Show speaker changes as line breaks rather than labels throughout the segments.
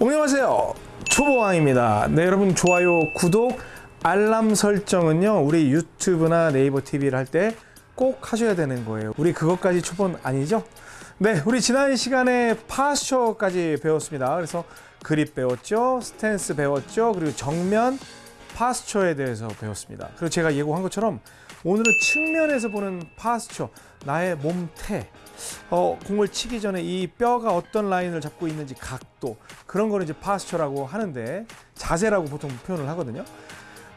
안녕하세요. 초보왕입니다. 네 여러분 좋아요 구독 알람 설정은요 우리 유튜브나 네이버 TV를 할 때 꼭 하셔야 되는 거예요. 우리 그것까지 초본 아니죠? 네 우리 지난 시간에 파스처까지 배웠습니다. 그래서 그립 배웠죠 스탠스 배웠죠 그리고 정면 파스처에 대해서 배웠습니다. 그리고 제가 예고한 것처럼 오늘은 측면에서 보는 파스처 나의 몸태 어, 공을 치기 전에 이 뼈가 어떤 라인을 잡고 있는지 각도 그런 거를 이제 파스처라고 하는데 자세라고 보통 표현을 하거든요.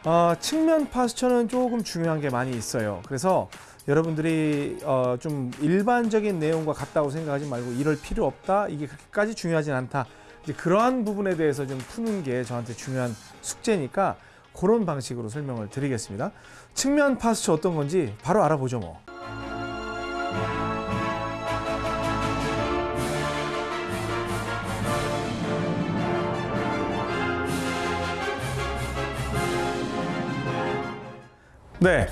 어, 측면 파스처는 조금 중요한 게 많이 있어요. 그래서 여러분들이 어, 좀 일반적인 내용과 같다고 생각하지 말고 이럴 필요 없다. 이게 그렇게까지 중요하진 않다. 이제 그러한 부분에 대해서 좀 푸는 게 저한테 중요한 숙제니까 그런 방식으로 설명을 드리겠습니다. 측면 파스처 어떤 건지 바로 알아보죠 뭐. 네.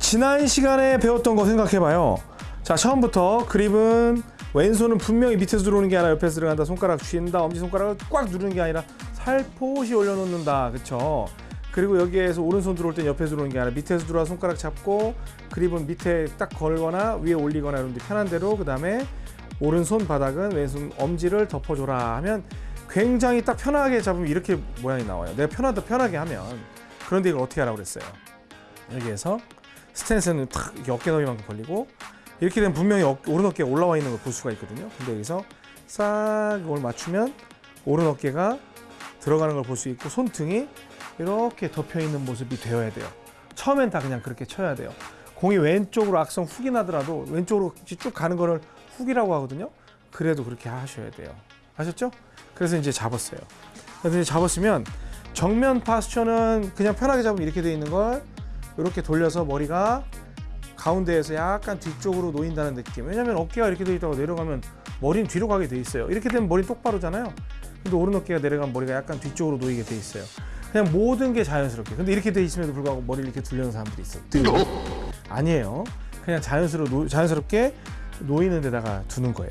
지난 시간에 배웠던 거 생각해봐요. 자, 처음부터 그립은 왼손은 분명히 밑에서 들어오는 게 아니라 옆에서 들어간다. 손가락 쥐는다. 엄지손가락을 꽉 누르는 게 아니라 살포시 올려놓는다. 그쵸? 그리고 여기에서 오른손 들어올 땐 옆에서 들어오는 게 아니라 밑에서 들어와 손가락 잡고 그립은 밑에 딱 걸거나 위에 올리거나 데 편한 대로 그 다음에 오른손 바닥은 왼손 엄지를 덮어줘라 하면 굉장히 딱 편하게 잡으면 이렇게 모양이 나와요. 내가 편하다 편하게 하면 그런데 이걸 어떻게 하라고 그랬어요? 여기에서 스탠스는 탁 어깨 너비만큼 벌리고 이렇게 되면 분명히 어, 오른 어깨가 올라와 있는 걸 볼 수가 있거든요. 근데 여기서 싹 이걸 맞추면 오른 어깨가 들어가는 걸 볼 수 있고 손등이 이렇게 덮여 있는 모습이 되어야 돼요. 처음엔 다 그냥 그렇게 쳐야 돼요. 공이 왼쪽으로 악성 훅이 나더라도 왼쪽으로 쭉 가는 거를 훅이라고 하거든요. 그래도 그렇게 하셔야 돼요. 아셨죠? 그래서 이제 잡았어요. 그래서 이제 잡았으면 정면 파스처는 그냥 편하게 잡으면 이렇게 돼 있는 걸 이렇게 돌려서 머리가 가운데에서 약간 뒤쪽으로 놓인다는 느낌. 왜냐면 어깨가 이렇게 돼 있다가 내려가면 머리는 뒤로 가게 돼 있어요. 이렇게 되면 머리는 똑바로잖아요. 근데 오른 어깨가 내려가면 머리가 약간 뒤쪽으로 놓이게 돼 있어요. 그냥 모든 게 자연스럽게. 근데 이렇게 돼 있음에도 불구하고 머리를 이렇게 둘려는 사람들이 있어 아니에요. 그냥 자연스러워 자연스럽게 놓이는 데다가 두는 거예요.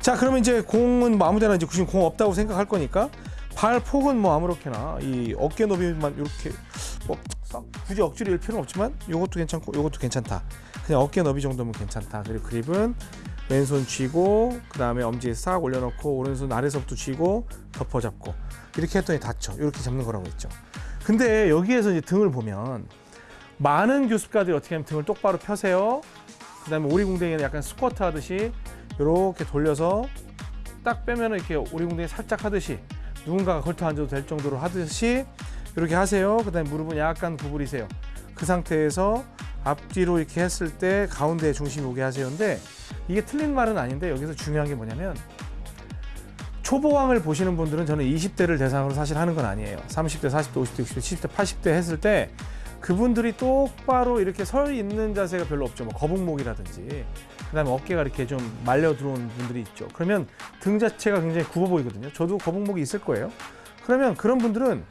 자 그러면 이제 공은 뭐 아무데나 이제 지금 공 없다고 생각할 거니까 발 폭은 뭐 아무렇게나 이 어깨 너비만 이렇게 뭐 굳이 억지로 일 필요는 없지만 이것도 괜찮고 이것도 괜찮다. 그냥 어깨 너비 정도면 괜찮다. 그리고 그립은 왼손 쥐고 그 다음에 엄지에 싹 올려놓고 오른손 아래서부터 쥐고 덮어 잡고 이렇게 했더니 닫혀. 이렇게 잡는 거라고 했죠. 근데 여기에서 이제 등을 보면 많은 교습가들이 어떻게 하면 등을 똑바로 펴세요? 그 다음에 오리궁뎅이는 약간 스쿼트 하듯이 이렇게 돌려서 딱 빼면 이렇게 오리궁뎅이 살짝 하듯이 누군가가 걸터 앉아도 될 정도로 하듯이 이렇게 하세요. 그 다음에 무릎은 약간 구부리세요. 그 상태에서 앞뒤로 이렇게 했을 때 가운데에 중심이 오게 하세요인데 이게 틀린 말은 아닌데 여기서 중요한 게 뭐냐면 초보왕을 보시는 분들은 저는 20대를 대상으로 사실 하는 건 아니에요. 30대, 40대, 50대, 60대, 70대, 80대 했을 때 그분들이 똑바로 이렇게 서 있는 자세가 별로 없죠. 뭐 거북목이라든지 그다음에 어깨가 이렇게 좀 말려 들어온 분들이 있죠. 그러면 등 자체가 굉장히 굽어 보이거든요. 저도 거북목이 있을 거예요. 그러면 그런 분들은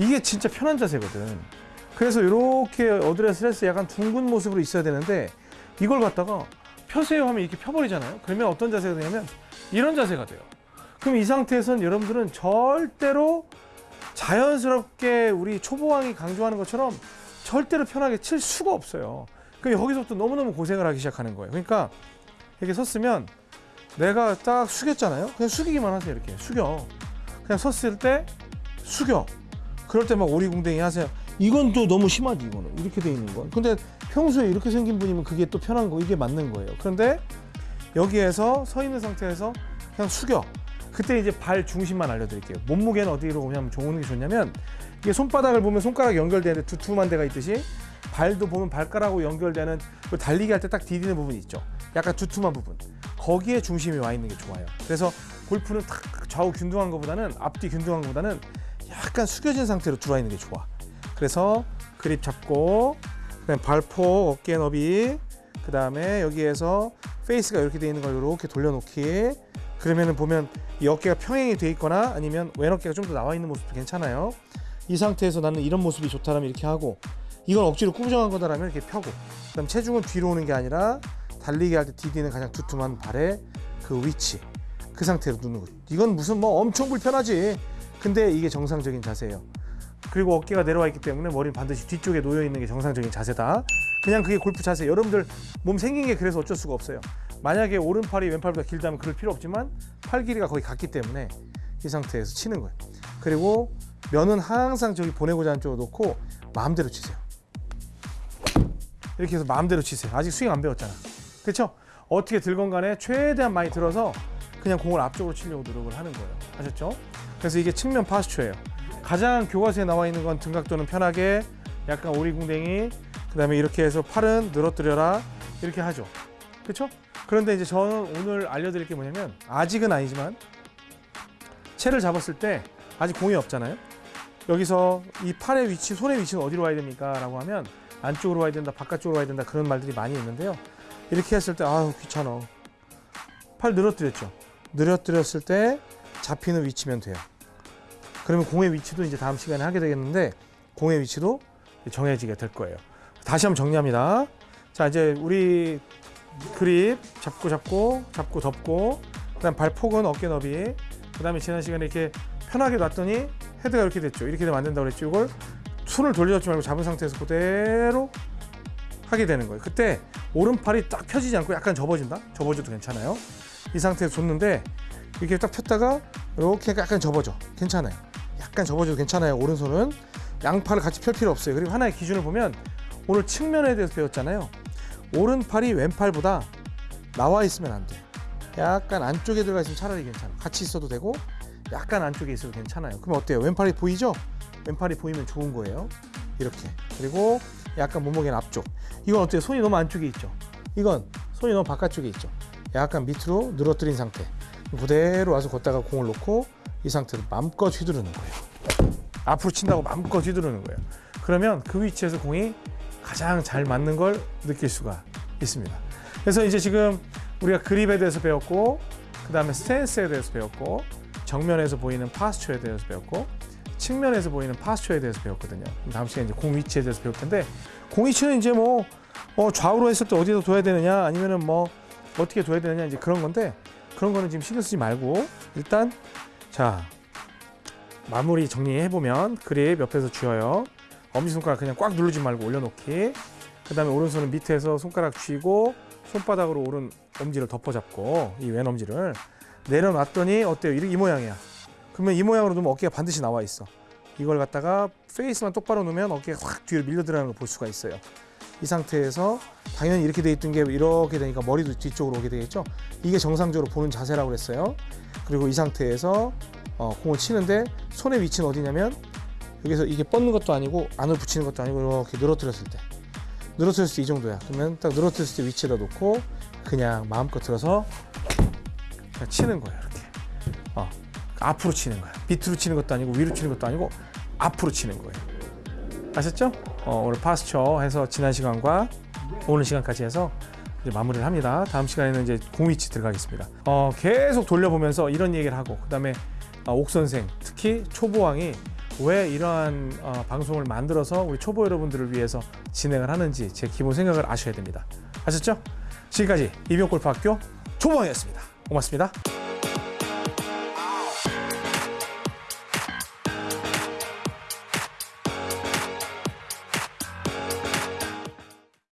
이게 진짜 편한 자세거든. 그래서 이렇게 어드레스에서 약간 둥근 모습으로 있어야 되는데 이걸 갖다가 펴세요 하면 이렇게 펴버리잖아요. 그러면 어떤 자세가 되냐면 이런 자세가 돼요. 그럼 이 상태에서는 여러분들은 절대로 자연스럽게 우리 초보왕이 강조하는 것처럼 절대로 편하게 칠 수가 없어요. 그럼 여기서부터 너무너무 고생을 하기 시작하는 거예요. 그러니까 이렇게 섰으면 내가 딱 숙였잖아요. 그냥 숙이기만 하세요. 이렇게 숙여. 그냥 섰을 때 숙여. 그럴 때 막 오리궁뎅이 하세요. 이건 또 너무 심하지 이거는 이렇게 돼 있는 건. 근데 평소에 이렇게 생긴 분이면 그게 또 편한 거 이게 맞는 거예요. 그런데 여기에서 서 있는 상태에서 그냥 숙여. 그때 이제 발 중심만 알려드릴게요. 몸무게는 어디로 오냐면 좋은 게 좋냐면 이게 손바닥을 보면 손가락 연결되는 두툼한 데가 있듯이 발도 보면 발가락하고 연결되는 그 달리기 할 때 딱 디디는 부분이 있죠. 약간 두툼한 부분. 거기에 중심이 와 있는 게 좋아요. 그래서 골프는 탁 좌우 균등한 것보다는 앞뒤 균등한 것보다는 약간 숙여진 상태로 들어와 있는 게 좋아. 그래서 그립 잡고 그다음 발포 어깨 너비 그 다음에 여기에서 페이스가 이렇게 돼 있는 걸 이렇게 돌려놓기 그러면은 보면 이 어깨가 평행이 돼 있거나 아니면 왼 어깨가 좀 더 나와 있는 모습도 괜찮아요 이 상태에서 나는 이런 모습이 좋다라면 이렇게 하고 이건 억지로 꾸부정한 거다라면 이렇게 펴고 그 다음 체중은 뒤로 오는 게 아니라 달리기 할 때 디디는 가장 두툼한 발의 그 위치 그 상태로 누는 거죠. 이건 무슨 뭐 엄청 불편하지. 근데 이게 정상적인 자세예요. 그리고 어깨가 내려와 있기 때문에 머리는 반드시 뒤쪽에 놓여 있는 게 정상적인 자세다. 그냥 그게 골프 자세. 여러분들 몸 생긴 게 그래서 어쩔 수가 없어요. 만약에 오른팔이 왼팔보다 길다면 그럴 필요 없지만 팔 길이가 거의 같기 때문에 이 상태에서 치는 거예요. 그리고 면은 항상 저기 보내고자 하는 쪽으로 놓고 마음대로 치세요. 이렇게 해서 마음대로 치세요. 아직 스윙 안 배웠잖아. 그렇죠? 어떻게 들건 간에 최대한 많이 들어서 그냥 공을 앞쪽으로 치려고 노력을 하는 거예요. 아셨죠? 그래서 이게 측면 파스초예요. 가장 교과서에 나와 있는 건 등각도는 편하게 약간 오리궁뎅이 그다음에 이렇게 해서 팔은 늘어뜨려라 이렇게 하죠. 그렇죠? 그런데 이제 저는 오늘 알려드릴 게 뭐냐면 아직은 아니지만 채를 잡았을 때 아직 공이 없잖아요. 여기서 이 팔의 위치, 손의 위치는 어디로 와야 됩니까? 라고 하면 안쪽으로 와야 된다, 바깥쪽으로 와야 된다 그런 말들이 많이 있는데요. 이렇게 했을 때 아우 귀찮아. 팔 늘어뜨렸죠. 늘어뜨렸을 때 잡히는 위치면 돼요. 그러면 공의 위치도 이제 다음 시간에 하게 되겠는데 공의 위치도 정해지게 될 거예요. 다시 한번 정리합니다. 자 이제 우리 그립 잡고 잡고 잡고 덮고 그다음 발폭은 어깨 너비 그다음에 지난 시간에 이렇게 편하게 놨더니 헤드가 이렇게 됐죠. 이렇게 되면 안 된다고 그랬죠. 이걸 손을 돌려주지 말고 잡은 상태에서 그대로 하게 되는 거예요. 그때 오른팔이 딱 펴지지 않고 약간 접어진다? 접어져도 괜찮아요. 이 상태에서 줬는데 이렇게 딱 폈다가 이렇게 약간 접어져. 괜찮아요. 약간 접어져도 괜찮아요. 오른손은 양팔을 같이 펼 필요 없어요. 그리고 하나의 기준을 보면 오늘 측면에 대해서 배웠잖아요. 오른팔이 왼팔보다 나와 있으면 안 돼. 약간 안쪽에 들어가 있으면 차라리 괜찮아. 같이 있어도 되고 약간 안쪽에 있어도 괜찮아요. 그럼 어때요? 왼팔이 보이죠? 왼팔이 보이면 좋은 거예요. 이렇게. 그리고 약간 몸무게는 앞쪽. 이건 어때요? 손이 너무 안쪽에 있죠? 이건 손이 너무 바깥쪽에 있죠? 약간 밑으로 늘어뜨린 상태. 그대로 와서 걷다가 공을 놓고 이 상태로 마음껏 휘두르는 거예요. 앞으로 친다고 마음껏 휘두르는 거예요. 그러면 그 위치에서 공이 가장 잘 맞는 걸 느낄 수가 있습니다. 그래서 이제 지금 우리가 그립에 대해서 배웠고, 그 다음에 스탠스에 대해서 배웠고, 정면에서 보이는 파스처에 대해서 배웠고, 측면에서 보이는 파스처에 대해서 배웠거든요. 다음 시간에 이제 공 위치에 대해서 배울 텐데, 공 위치는 이제 뭐 어, 좌우로 했을 때 어디다 둬야 되느냐, 아니면은 뭐 어떻게 둬야 되느냐 이제 그런 건데, 그런 거는 지금 신경 쓰지 말고 일단 자 마무리 정리해 보면 그립 옆에서 쥐어요. 엄지손가락 그냥 꽉 누르지 말고 올려놓기. 그 다음에 오른손은 밑에서 손가락 쥐고 손바닥으로 오른 엄지를 덮어잡고 이 왼 엄지를 내려놨더니 어때요? 이, 이 모양이야. 그러면 이 모양으로 두면 어깨가 반드시 나와 있어. 이걸 갖다가 페이스만 똑바로 놓으면 어깨가 확 뒤로 밀려 들어가는 걸 볼 수가 있어요. 이 상태에서 당연히 이렇게 돼 있던 게 이렇게 되니까 머리도 뒤쪽으로 오게 되겠죠. 이게 정상적으로 보는 자세라고 그랬어요. 그리고 이 상태에서 어, 공을 치는데 손의 위치는 어디냐면 여기서 이게 뻗는 것도 아니고 안으로 붙이는 것도 아니고 이렇게 늘어뜨렸을 때 늘어뜨렸을 때 이 정도야. 그러면 딱 늘어뜨렸을 때 위치에다 놓고 그냥 마음껏 들어서 그냥 치는 거예요. 이렇게 어, 앞으로 치는 거야. 밑으로 치는 것도 아니고 위로 치는 것도 아니고 앞으로 치는 거예요. 아셨죠? 어, 오늘 파스처 해서 지난 시간과 오늘 시간까지 해서 이제 마무리를 합니다. 다음 시간에는 이제 공위치 들어가겠습니다. 어, 계속 돌려보면서 이런 얘기를 하고 그 다음에 어, 옥 선생 특히 초보왕이 왜 이러한 어, 방송을 만들어서 우리 초보 여러분들을 위해서 진행을 하는지 제 기본 생각을 아셔야 됩니다. 아셨죠? 지금까지 이병골프학교 초보왕이었습니다. 고맙습니다.